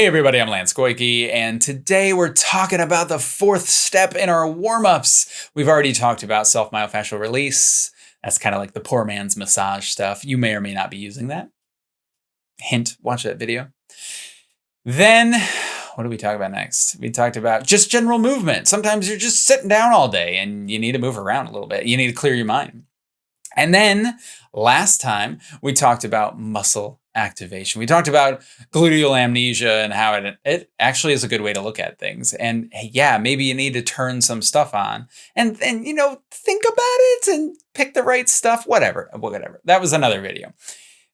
Hey everybody, I'm Lance Goyke, and today we're talking about the fourth step in our warm-ups. We've already talked about self-myofascial release. That's kind of like the poor man's massage stuff. You may or may not be using that. Hint, watch that video. Then, what do we talk about next? We talked about just general movement. Sometimes you're just sitting down all day and you need to move around a little bit. You need to clear your mind. And then last time we talked about muscle activation. We talked about gluteal amnesia and how it, it actually is a good way to look at things. And yeah, maybe you need to turn some stuff on and then, you know, think about it and pick the right stuff, whatever, whatever. That was another video.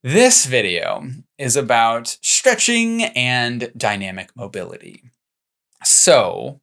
This video is about stretching and dynamic mobility. So,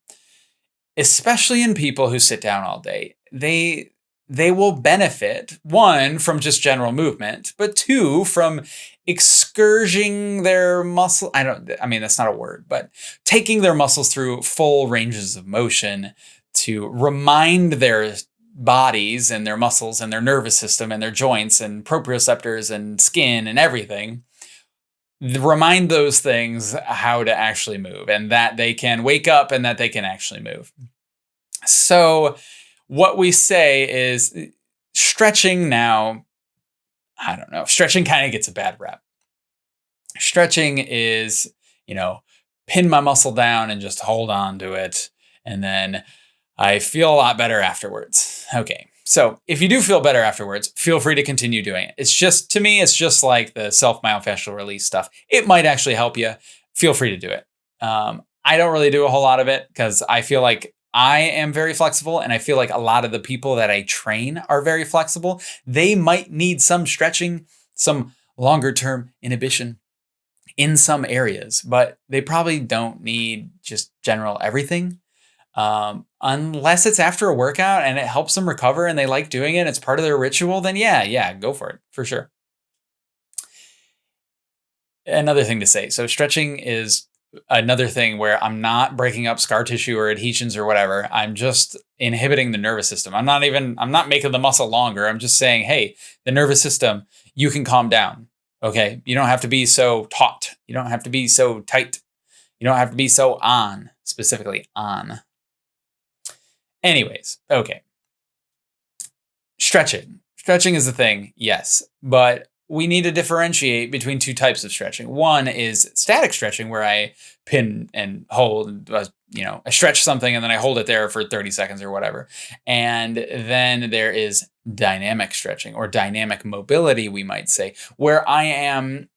especially in people who sit down all day, they they will benefit one from just general movement, but two from excursing their muscle. I don't, I mean, that's not a word, but taking their muscles through full ranges of motion to remind their bodies and their muscles and their nervous system and their joints and proprioceptors and skin and everything remind those things how to actually move and that they can wake up and that they can actually move. So what we say is stretching now, I don't know, stretching kind of gets a bad rep. Stretching is, you know, pin my muscle down and just hold on to it. And then I feel a lot better afterwards. Okay. So if you do feel better afterwards, feel free to continue doing it. It's just, to me, it's just like the self myofascial release stuff. It might actually help you. Feel free to do it. Um, I don't really do a whole lot of it because I feel like I am very flexible and I feel like a lot of the people that I train are very flexible. They might need some stretching, some longer term inhibition in some areas, but they probably don't need just general everything. Um, unless it's after a workout and it helps them recover and they like doing it, it's part of their ritual, then yeah, yeah, go for it for sure. Another thing to say so, stretching is another thing where I'm not breaking up scar tissue or adhesions or whatever. I'm just inhibiting the nervous system. I'm not even, I'm not making the muscle longer. I'm just saying, hey, the nervous system, you can calm down. Okay. You don't have to be so taut. You don't have to be so tight. You don't have to be so on, specifically on. Anyways, okay. Stretching. Stretching is the thing, yes. But we need to differentiate between two types of stretching. One is static stretching, where I pin and hold, uh, you know, I stretch something and then I hold it there for 30 seconds or whatever. And then there is dynamic stretching or dynamic mobility, we might say, where I am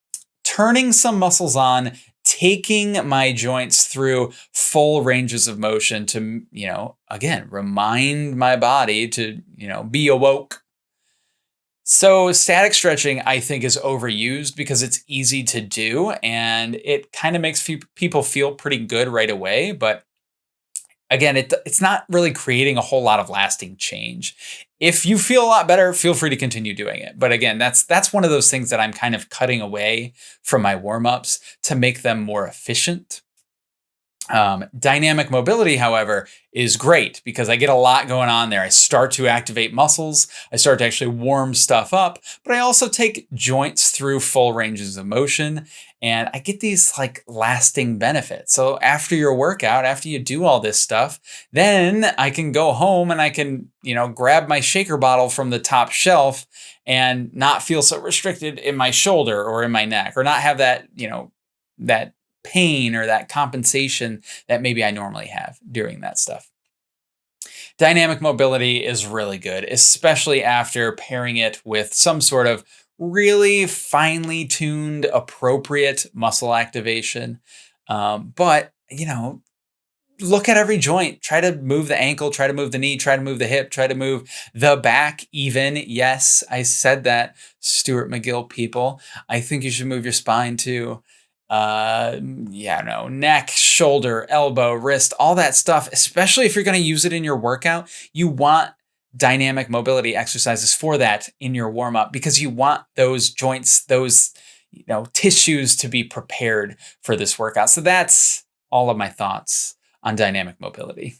turning some muscles on, taking my joints through full ranges of motion to, you know, again, remind my body to, you know, be awoke so static stretching, I think, is overused because it's easy to do and it kind of makes people feel pretty good right away. But again, it, it's not really creating a whole lot of lasting change. If you feel a lot better, feel free to continue doing it. But again, that's that's one of those things that I'm kind of cutting away from my warm-ups to make them more efficient. Um, dynamic mobility, however, is great because I get a lot going on there. I start to activate muscles, I start to actually warm stuff up, but I also take joints through full ranges of motion and I get these like lasting benefits. So after your workout, after you do all this stuff, then I can go home and I can, you know, grab my shaker bottle from the top shelf and not feel so restricted in my shoulder or in my neck or not have that, you know, that pain or that compensation that maybe I normally have during that stuff. Dynamic mobility is really good, especially after pairing it with some sort of really finely tuned, appropriate muscle activation. Um, but, you know, look at every joint. Try to move the ankle, try to move the knee, try to move the hip, try to move the back even. Yes, I said that, Stuart McGill people. I think you should move your spine too uh, yeah, no, neck, shoulder, elbow, wrist, all that stuff, especially if you're going to use it in your workout, you want dynamic mobility exercises for that in your warm up because you want those joints, those, you know, tissues to be prepared for this workout. So that's all of my thoughts on dynamic mobility.